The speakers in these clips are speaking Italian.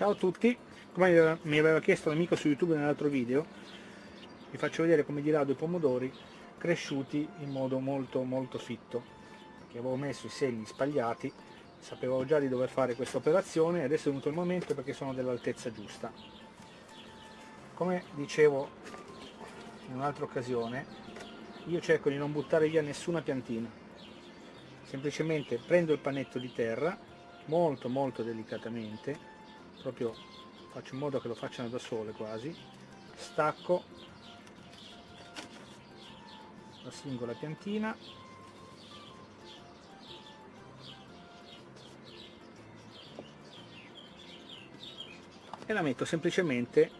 Ciao a tutti, come mi aveva chiesto l'amico su YouTube nell'altro video, vi faccio vedere come dirado i pomodori cresciuti in modo molto molto fitto, che avevo messo i semi spagliati, sapevo già di dover fare questa operazione e adesso è venuto il momento perché sono dell'altezza giusta. Come dicevo in un'altra occasione, io cerco di non buttare via nessuna piantina, semplicemente prendo il panetto di terra, molto molto delicatamente, proprio faccio in modo che lo facciano da sole quasi. Stacco la singola piantina. E la metto semplicemente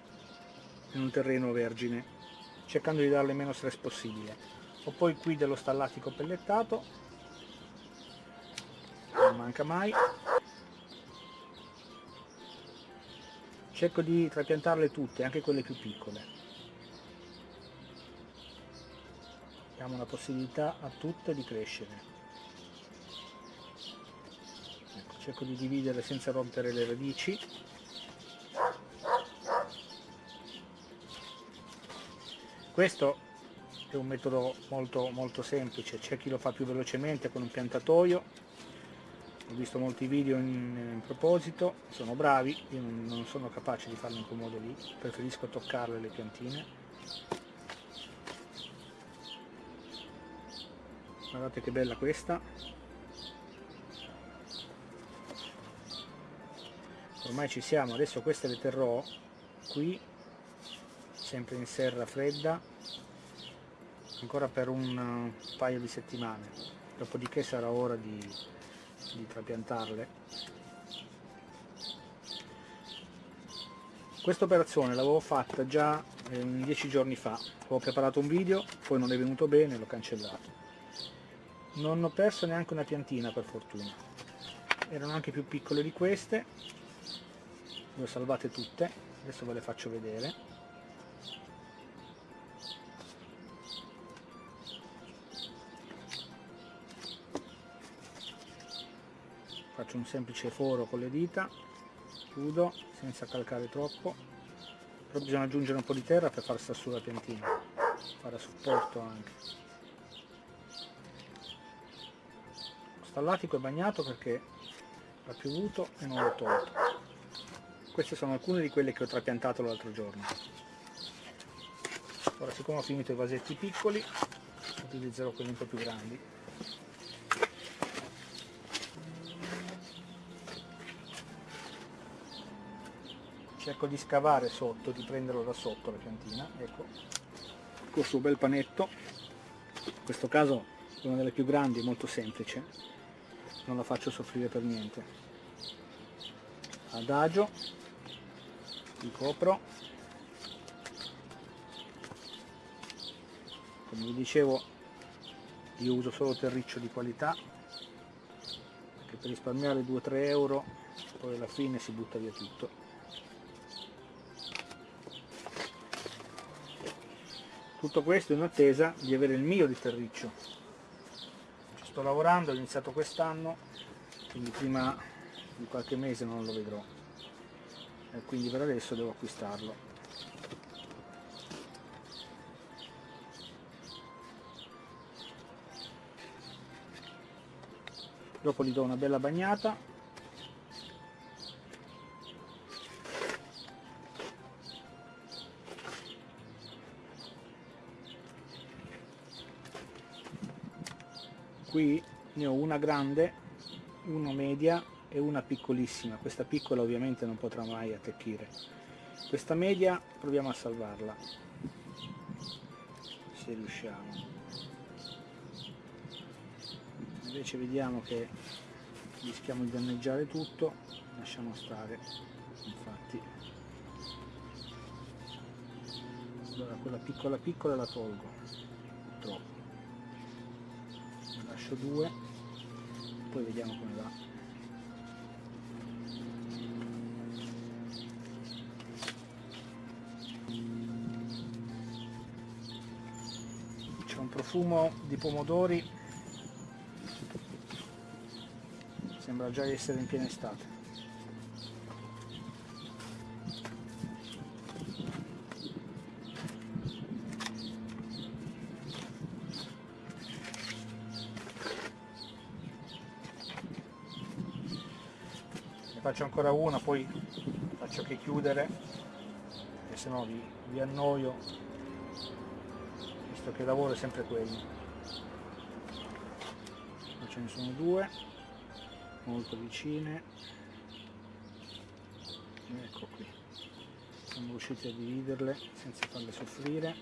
in un terreno vergine cercando di darle meno stress possibile. Ho poi qui dello stallatico pellettato. Non manca mai cerco di trapiantarle tutte, anche quelle più piccole. Diamo la possibilità a tutte di crescere. Ecco, cerco di dividere senza rompere le radici. Questo è un metodo molto, molto semplice, c'è chi lo fa più velocemente con un piantatoio, ho visto molti video in, in, proposito, sono bravi, io non, non sono capace di farlo in quel modo lì, preferisco toccarle le piantine. Guardate che bella questa. Ormai ci siamo, adesso queste le terrò qui, sempre in serra fredda, ancora per un paio di settimane, dopodiché sarà ora di di trapiantarle. Questa operazione l'avevo fatta già eh, dieci giorni fa. Avevo preparato un video poi non è venuto bene l'ho cancellato. Non ho perso neanche una piantina per fortuna. Erano anche più piccole di queste. Le ho salvate tutte adesso ve le faccio vedere faccio un semplice foro con le dita chiudo senza calcare troppo però bisogna aggiungere un po' di terra per far stare su la piantina fare a supporto anche. Lo stallatico è bagnato perché ha piovuto e non l'ho tolto. Queste sono alcune di quelle che ho trapiantato l'altro giorno. Ora siccome ho finito i vasetti piccoli utilizzerò quelli un po' più grandi cerco di scavare sotto, di prenderlo da sotto la piantina, ecco, questo bel panetto, in questo caso è una delle più grandi, molto semplice, non la faccio soffrire per niente. Adagio, li copro, come vi dicevo io uso solo terriccio di qualità, perché per risparmiare 2-3 euro poi alla fine si butta via tutto. Tutto questo in attesa di avere il mio di terriccio ci sto lavorando, ho iniziato quest'anno quindi prima di qualche mese non lo vedrò. E quindi per adesso devo acquistarlo. Dopo gli do una bella bagnata qui ne ho una grande una media e una piccolissima. Questa piccola ovviamente non potrà mai attecchire. Questa media proviamo a salvarla se riusciamo. Invece vediamo che rischiamo di danneggiare tutto lasciamo stare infatti. Allora quella piccola piccola la tolgo troppo lascio due poi vediamo come va. C'è un profumo di pomodori. Sembra già essere in piena estate faccio ancora una poi faccio che chiudere e se no vi, vi annoio visto che il lavoro è sempre quello. Ce ne sono due molto vicine. Ecco qui. Siamo riusciti a dividerle senza farle soffrire.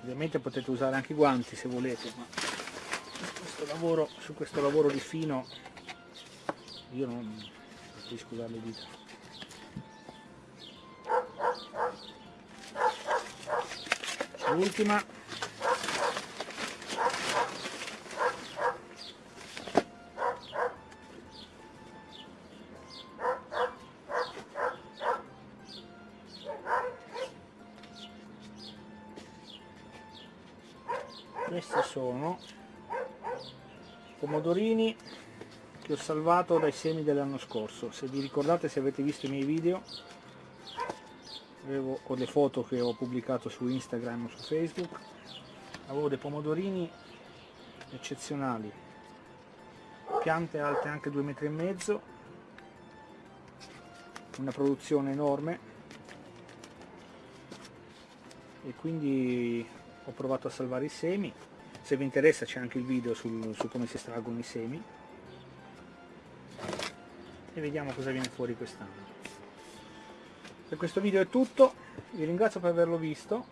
Ovviamente potete usare anche i guanti se volete ma questo lavoro, su questo lavoro di fino io non preferisco usare le dita. L'ultima. Questi sono pomodorini che ho salvato dai semi dell'anno scorso. Se vi ricordate se avete visto i miei video avevo, o le foto che ho pubblicato su Instagram o su Facebook. Avevo dei pomodorini eccezionali. Piante alte anche due metri e mezzo. Una produzione enorme. E quindi ho provato a salvare i semi se vi interessa c'è anche il video sul, su come si estraggono i semi. E vediamo cosa viene fuori quest'anno. Per questo video è tutto. Vi ringrazio per averlo visto.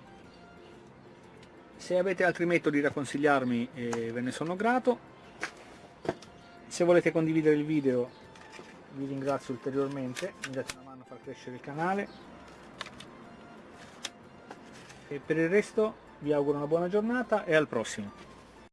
Se avete altri metodi da consigliarmi eh, ve ne sono grato. Se volete condividere il video vi ringrazio ulteriormente. Mi date una mano a far crescere il canale. E per il resto vi auguro una buona giornata e al prossimo